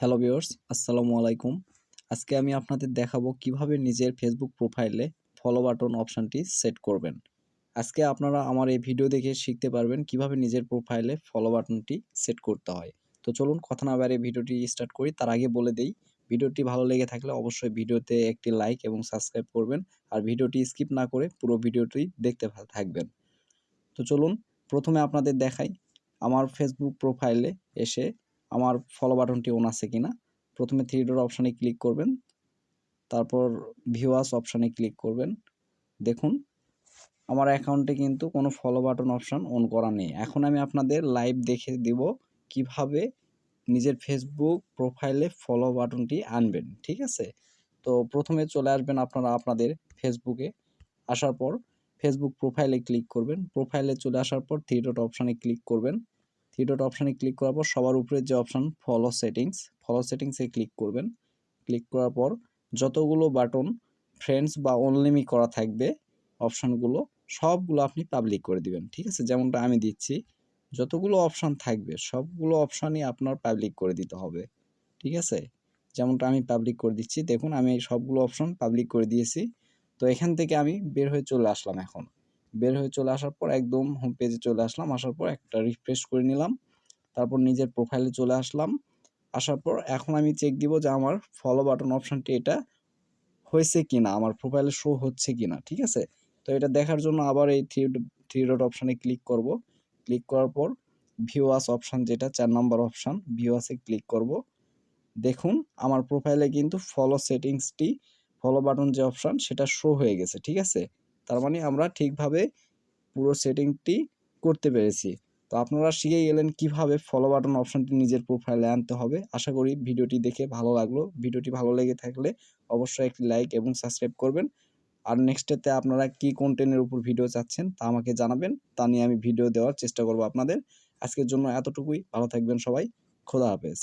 Hello viewers, আসসালামু আলাইকুম। আজকে আমি আপনাদের দেখাবো কীভাবে নিজের ফেসবুক প্রোফাইলে ফলো বাটন অপশানটি সেট করবেন। আজকে আপনারা আমার এই ভিডিও দেখে শিখতে পারবেন কীভাবে নিজের প্রোফাইলে ফলো বাটনটি সেট করতে হয়। তো চলুন কথা না বাইরে ভিডিওটি স্টার্ট করি। তার আগে বলে দেই, ভিডিওটি ভালো লেগে থাকলে অবশ্যই ভিডিওতে একটি লাইক এবং সাবস্ক্রাইব করবেন আর ভিডিওটি স্কিপ না করে পুরো ভিডিওটি দেখতে থাকবেন। তো চলুন প্রথমে আপনাদের দেখাই, আমার ফেসবুক প্রোফাইলে এসে আমার ফলো বাটনটি অন আছে কিনা, প্রথমে থ্রি ডট অপশানে ক্লিক করবেন, তারপর ভিউয়ার্স অপশানে ক্লিক করবেন, দেখুন, আমার অ্যাকাউন্টে কিন্তু কোনো ফলো বাটন অপশান অন করা নেই। এখন আমি আপনাদের লাইভ দেখে দিব কীভাবে নিজের ফেসবুক প্রোফাইলে ফলো বাটনটি আনবেন, ঠিক আছে? তো প্রথমে চলে আসবেন আপনারা আপনাদের ফেসবুকে আসার পর ফেসবুক প্রোফাইলে ক্লিক করবেন প্রোফাইলে চলে আসার পর থ্রি ডট অপশানে ক্লিক করবেন থ্রি ডট অপশানে ক্লিক করার পর সবার উপরে যে অপশান ফলো সেটিংস ফলো সেটিংসে ক্লিক করবেন। ক্লিক করার পর যতগুলো বাটন ফ্রেন্ডস বা অনলিমি করা থাকবে অপশানগুলো সবগুলো আপনি পাবলিক করে দিবেন, ঠিক আছে? যেমনটা আমি দিচ্ছি, যতগুলো অপশান থাকবে, সবগুলো অপশানই আপনার পাবলিক করে দিতে হবে, ঠিক আছে? যেমনটা আমি পাবলিক করে দিচ্ছি, দেখুন আমি সবগুলো অপশন পাবলিক করে দিয়েছি, তো এখান থেকে আমি বের হয়ে চলে আসলাম এখন। বের হয়ে চলে আসার পর একদম হোম পেজে চলে আসলাম। আসার পর একটা রিফ্রেশ করে নিলাম। তারপর নিজের প্রোফাইলে চলে আসলাম। আসার পর এখন আমি চেক দিব যে আমার ফলো বাটন অপশানটি এটা হয়েছে কি না আমার প্রোফাইলে শো হচ্ছে কিনা, ঠিক আছে? তো এটা দেখার জন্য আবার এই থ্রি থ্রি ডট অপশানে ক্লিক করব। ক্লিক করার পর ভিউয়াস অপশান যেটা, চার নম্বর অপশান ভিওয়াসে ক্লিক করব। দেখুন, আমার প্রোফাইলে কিন্তু ফলো সেটিংসটি ফলো বাটন যে অপশান সেটা শো হয়ে গেছে, ঠিক আছে? তার মানে আমরা ঠিকভাবে পুরো সেটিংটি করতে পেরেছি। তো আপনারা শিখে গেলেন কীভাবে ফলো বাটন অপশানটি নিজের প্রোফাইলে আনতে হবে। আশা করি ভিডিওটি দেখে ভালো লাগল। ভিডিওটি ভালো লেগে থাকলে অবশ্যই একটি লাইক এবং সাবস্ক্রাইব করবেন। আর নেক্সটেতে আপনারা কি কন্টেন্টের উপর ভিডিও চাচ্ছেন তা আমাকে জানাবেন। তা নিয়ে আমি ভিডিও দেওয়ার চেষ্টা করব আপনাদের। আজকের জন্য এতটুকুই। ভালো থাকবেন সবাই। খোদা হাফেজ।